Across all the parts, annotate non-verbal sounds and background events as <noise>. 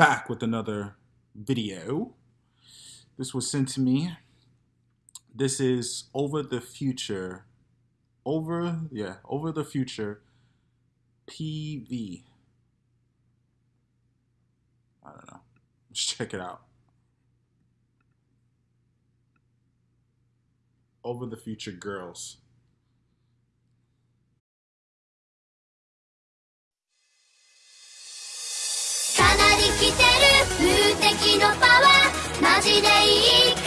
back with another video. This was sent to me. This is Over the Future. Over, yeah, Over the Future PV. I don't know. Let's check it out. Over the Future Girls. のパワーマジでいい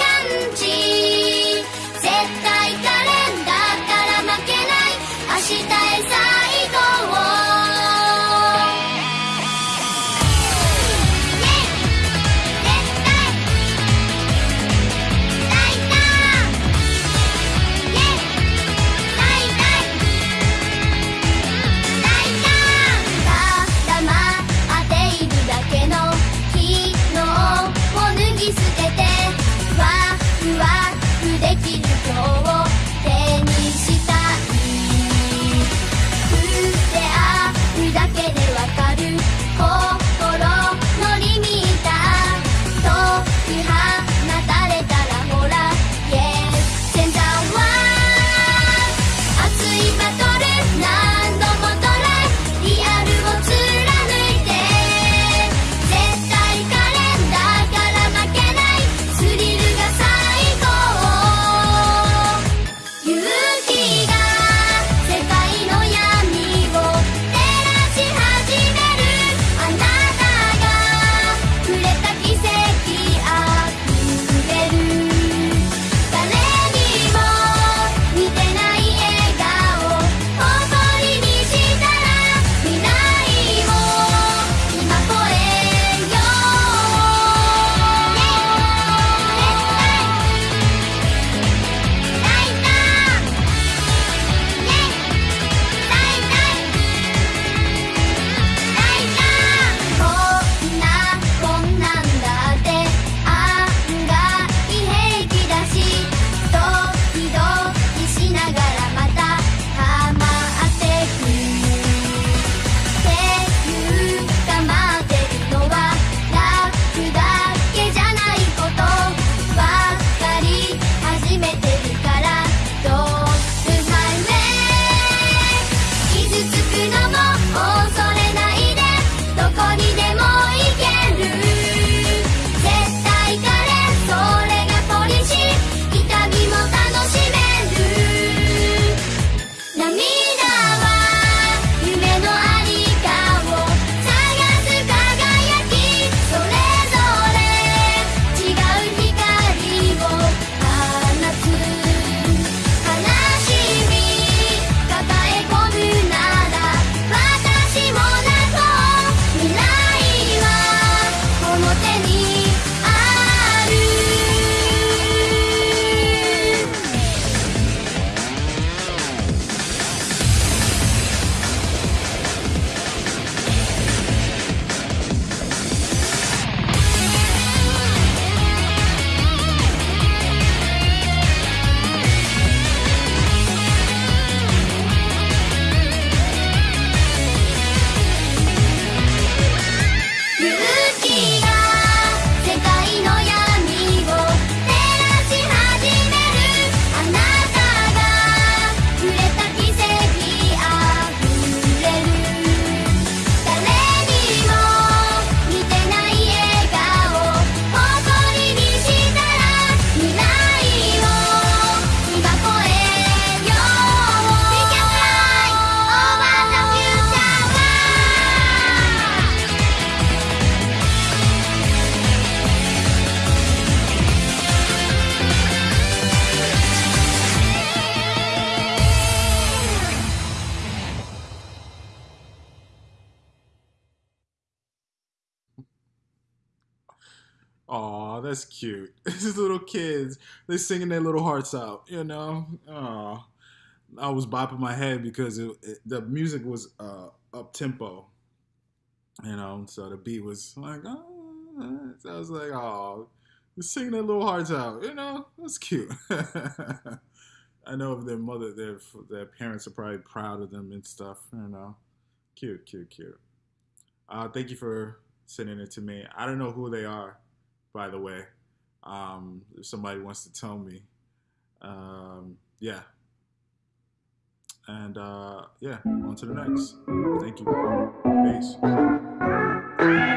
Aw, that's cute. <laughs> These little kids, they singing their little hearts out, you know? Aw. I was bopping my head because it, it, the music was uh, up tempo, you know? So the beat was like, oh. So I was like, oh, they're singing their little hearts out, you know? That's cute. <laughs> I know their mother, their, their parents are probably proud of them and stuff, you know? Cute, cute, cute. Uh, thank you for sending it to me. I don't know who they are by the way. Um, if somebody wants to tell me, um, yeah. And uh, yeah, on to the next. Thank you. Peace.